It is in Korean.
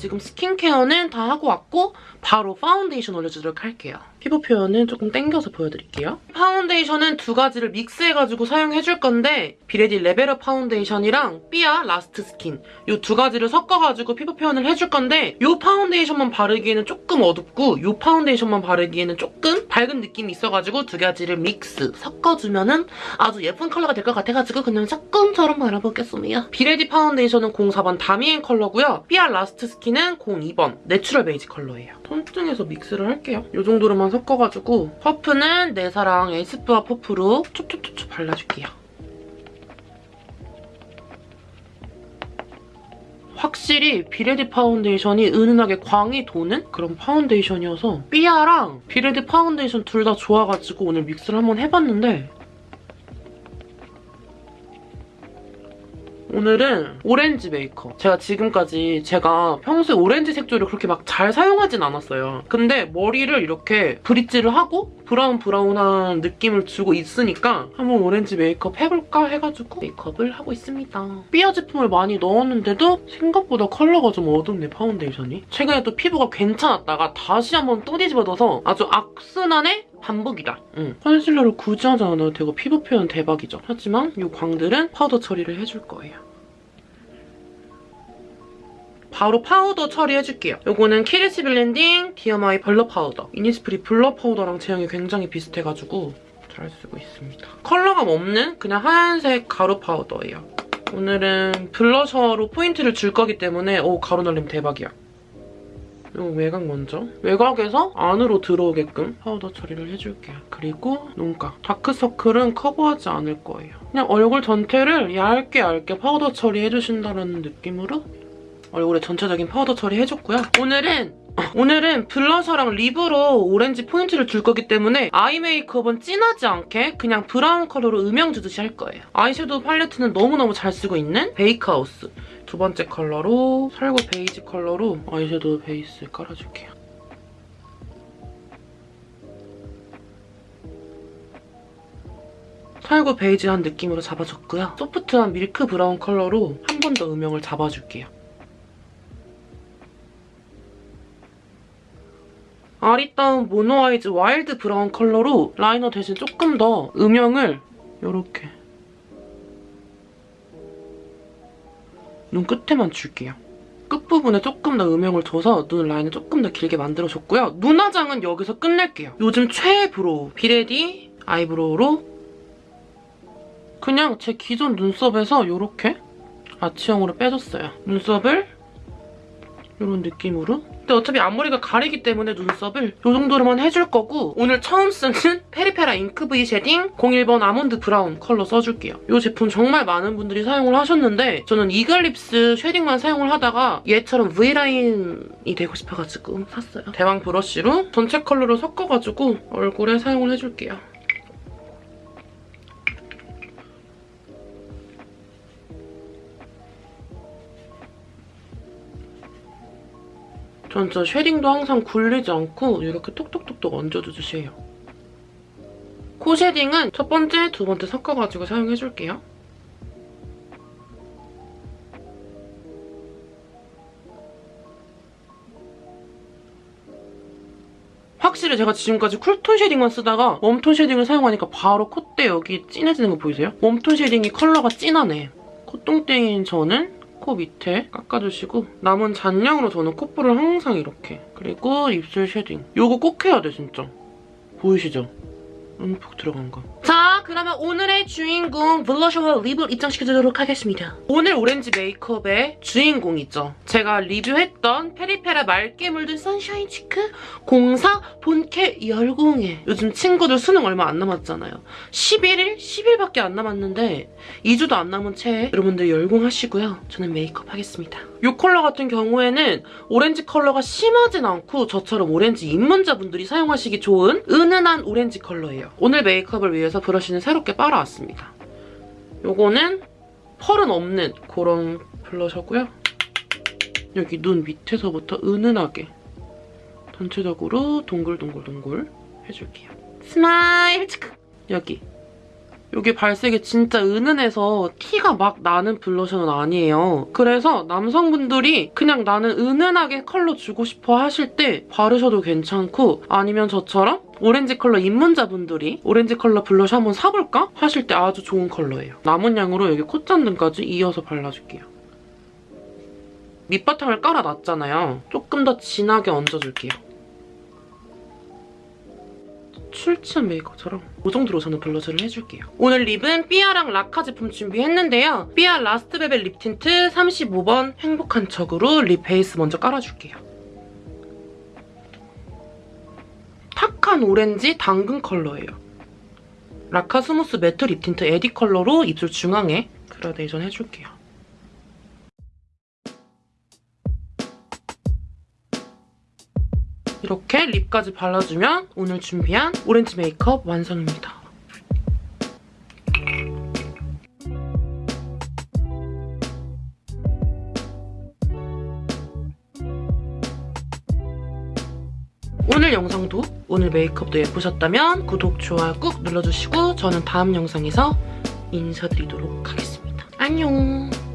지금 스킨케어는 다 하고 왔고 바로 파운데이션 올려주도록 할게요. 피부 표현은 조금 땡겨서 보여드릴게요. 파운데이션은 두 가지를 믹스해가지고 사용해줄 건데 비레디 레벨업 파운데이션이랑 삐아 라스트 스킨 이 두 가지를 섞어가지고 피부 표현을 해줄 건데 이 파운데이션만 바르기에는 조금 어둡고 이 파운데이션만 바르기에는 조금 밝은 느낌이 있어가지고 두 가지를 믹스 섞어주면 은 아주 예쁜 컬러가 될 것 같아가지고 그냥 조금처럼 발라보겠습니다. 비레디 파운데이션은 04번 다미엔 컬러고요. 삐아 라스트 스킨은 02번 내추럴 베이지 컬러예요. 손등에서 믹스를 할게요. 이 정도로만 섞어가지고 퍼프는 내 사랑 에스쁘아 퍼프로 촉촉촉촉 발라줄게요. 확실히 비레디 파운데이션이 은은하게 광이 도는 그런 파운데이션이어서 삐아랑 비레디 파운데이션 둘 다 좋아가지고 오늘 믹스를 한번 해봤는데 오늘은 오렌지 메이크업. 제가 지금까지 제가 평소에 오렌지 색조를 그렇게 막 잘 사용하진 않았어요. 근데 머리를 이렇게 브릿지를 하고 브라운 브라운한 느낌을 주고 있으니까 한번 오렌지 메이크업 해볼까 해가지고 메이크업을 하고 있습니다. 삐아 제품을 많이 넣었는데도 생각보다 컬러가 좀 어둡네, 파운데이션이. 최근에 또 피부가 괜찮았다가 다시 한번 또 뒤집어져서 아주 악순환의 반복이다. 응. 컨실러를 굳이 하지 않아도 되고 피부 표현 대박이죠. 하지만 이 광들은 파우더 처리를 해줄 거예요. 바로 파우더 처리해줄게요. 이거는 키르시 블렌딩 디어마이 블러 파우더. 이니스프리 블러 파우더랑 제형이 굉장히 비슷해가지고 잘 쓰고 있습니다. 컬러감 없는 그냥 하얀색 가루 파우더예요. 오늘은 블러셔로 포인트를 줄 거기 때문에 오 가루 날림 대박이야. 이 외곽 먼저. 외곽에서 안으로 들어오게끔 파우더 처리를 해줄게요. 그리고 눈가. 다크서클은 커버하지 않을 거예요. 그냥 얼굴 전체를 얇게 얇게 파우더 처리해주신다는 느낌으로 얼굴에 전체적인 파우더 처리해줬고요. 오늘은 오늘은 블러셔랑 립으로 오렌지 포인트를 줄 거기 때문에 아이 메이크업은 진하지 않게 그냥 브라운 컬러로 음영 주듯이 할 거예요. 아이섀도우 팔레트는 너무너무 잘 쓰고 있는 베이크하우스. 두 번째 컬러로 살구 베이지 컬러로 아이섀도우 베이스 깔아줄게요. 살구 베이지한 느낌으로 잡아줬고요. 소프트한 밀크 브라운 컬러로 한 번 더 음영을 잡아줄게요. 아리따움 모노아이즈 와일드 브라운 컬러로 라이너 대신 조금 더 음영을 이렇게 눈 끝에만 줄게요. 끝부분에 조금 더 음영을 줘서 눈 라인을 조금 더 길게 만들어줬고요. 눈 화장은 여기서 끝낼게요. 요즘 최애 브로우 비레디 아이브로우로 그냥 제 기존 눈썹에서 이렇게 아치형으로 빼줬어요. 눈썹을 이런 느낌으로 근데 어차피 앞머리가 가리기 때문에 눈썹을 이 정도로만 해줄 거고 오늘 처음 쓰는 페리페라 잉크 브이 쉐딩 01번 아몬드 브라운 컬러 써줄게요. 이 제품 정말 많은 분들이 사용을 하셨는데 저는 이글립스 쉐딩만 사용을 하다가 얘처럼 V라인이 되고 싶어가지고 샀어요. 대왕 브러쉬로 전체 컬러를 섞어가지고 얼굴에 사용을 해줄게요. 전저 쉐딩도 항상 굴리지 않고 이렇게 톡톡톡톡 얹어주세요. 코 쉐딩은 첫 번째, 두 번째 섞어가지고 사용해줄게요. 확실히 제가 지금까지 쿨톤 쉐딩만 쓰다가 웜톤 쉐딩을 사용하니까 바로 콧대 여기 진해지는 거 보이세요? 웜톤 쉐딩이 컬러가 진하네. 콧똥땡인 저는 코 밑에 깎아주시고 남은 잔량으로 저는 콧볼을 항상 이렇게 그리고 입술 쉐딩 이거 꼭 해야 돼 진짜 보이시죠? 움푹 들어간 거. 자, 그러면 오늘의 주인공 블러셔와 립을 입장시켜주도록 하겠습니다. 오늘 오렌지 메이크업의 주인공 이죠. 제가 리뷰했던 페리페라 맑게 물든 선샤인 치크 04 본캐 열공에 요즘 친구들 수능 얼마 안 남았잖아요. 11일? 10일밖에 안 남았는데 2주도 안 남은 채 여러분들 열공하시고요. 저는 메이크업 하겠습니다. 이 컬러 같은 경우에는 오렌지 컬러가 심하진 않고 저처럼 오렌지 입문자분들이 사용하시기 좋은 은은한 오렌지 컬러예요. 오늘 메이크업을 위해서 브러쉬는 새롭게 빨아왔습니다. 요거는 펄은 없는 그런 블러셔고요. 여기 눈 밑에서부터 은은하게 전체적으로 동글동글동글 해줄게요. 스마일! 여기 이게 발색이 진짜 은은해서 티가 막 나는 블러셔는 아니에요. 그래서 남성분들이 그냥 나는 은은하게 컬러 주고 싶어 하실 때 바르셔도 괜찮고 아니면 저처럼 오렌지 컬러 입문자분들이 오렌지 컬러 블러셔 한번 사볼까? 하실 때 아주 좋은 컬러예요. 남은 양으로 여기 콧잔등까지 이어서 발라줄게요. 밑바탕을 깔아놨잖아요. 조금 더 진하게 얹어줄게요. 숙취한 메이크업처럼 이 정도로 저는 블러셔를 해줄게요. 오늘 립은 삐아랑 라카 제품 준비했는데요. 삐아 라스트 벨벳 립 틴트 35번 행복한 척으로 립 베이스 먼저 깔아줄게요. 탁한 오렌지 당근 컬러예요. 라카 스무스 매트 립 틴트 에디 컬러로 입술 중앙에 그라데이션 해줄게요. 이렇게 립까지 발라주면 오늘 준비한 오렌지 메이크업 완성입니다. 오늘 영상도 오늘 메이크업도 예쁘셨다면 구독, 좋아요 꾹 눌러주시고 저는 다음 영상에서 인사드리도록 하겠습니다. 안녕!